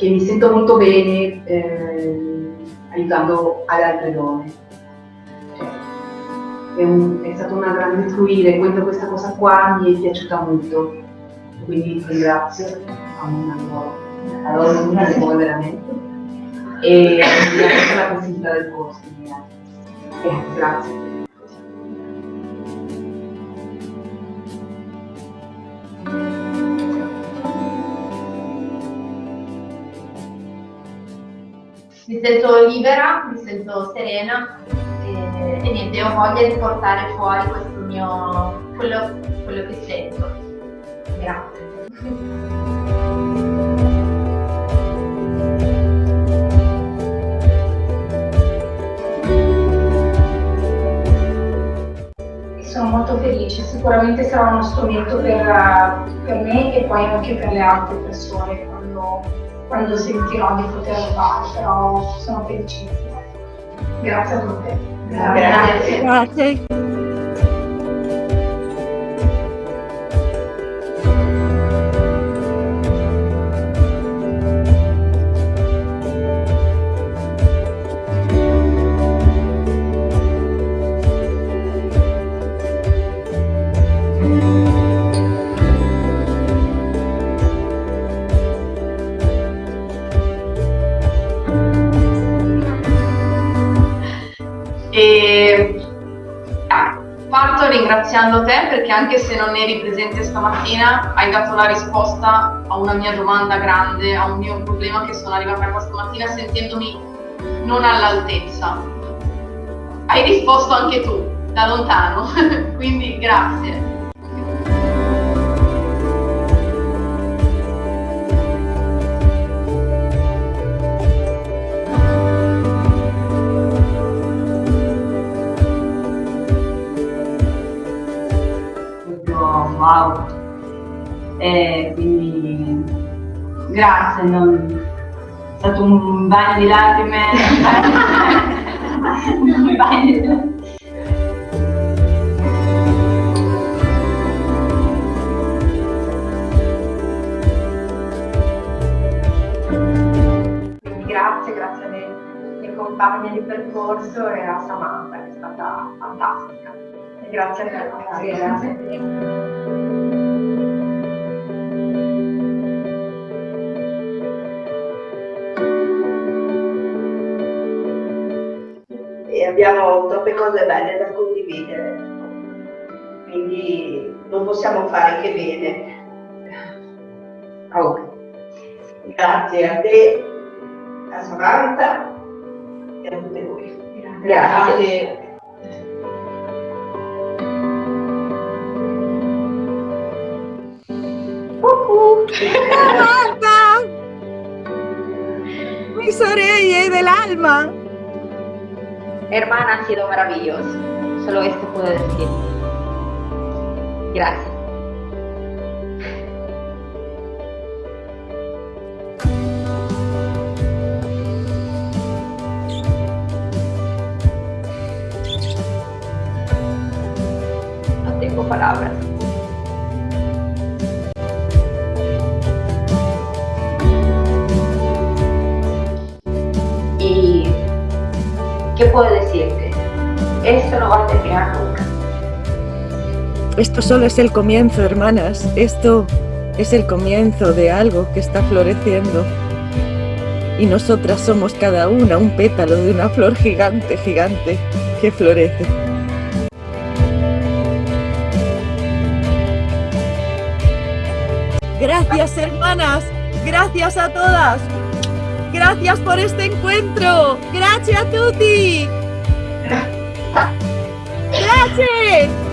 che mi sento molto bene eh, aiutando ad altre donne. Cioè, è, un, è, stata una grande fluire, questa cosa qua mi è piaciuta molto, quindi ringrazio a una loro, a una loro veramente, e mi ha fatto la possibilità del corso. Eh, grazie. Mi sento libera, mi sento serena e, e niente, ho voglia di portare fuori questo mio, quello, quello che sento. Grazie. sono molto felice, sicuramente sarà uno strumento per, per, me e poi anche per le altre persone quando quando sentirò di poterlo fare, però sono felicissima. Grazie a tutte. Grazie. Grazie. Ringraziando te perché anche se non eri presente stamattina hai dato la risposta a una mia domanda grande, a un mio problema che sono arrivata qua stamattina sentendomi non all'altezza. Hai risposto anche tu, da lontano, quindi grazie. Wow. E quindi grazie, non... è stato un bagno di lacrime, un grazie, grazie alle mie compagne di percorso e a Samantha che è stata fantastica. Grazie a te. Grazie. grazie. abbiamo troppe cose belle da condividere, quindi non possiamo fare che bene. Oh. Grazie a te, a Samantha e a tutte voi. Grazie. Grazie. Samantha! Mis orejas del alma. Hermana ha sido maravilloso. Solo esto puedo decir. Gracias. No tengo palabras. ¿Qué puedo decirte? Esto no va a terminar nunca. Esto solo es el comienzo, hermanas. Esto es el comienzo de algo que está floreciendo. Y nosotras somos cada una un pétalo de una flor gigante, gigante, que florece. Gracias, hermanas. Gracias a todas. Gracias por este encuentro. Gracias a tutti. Gracias.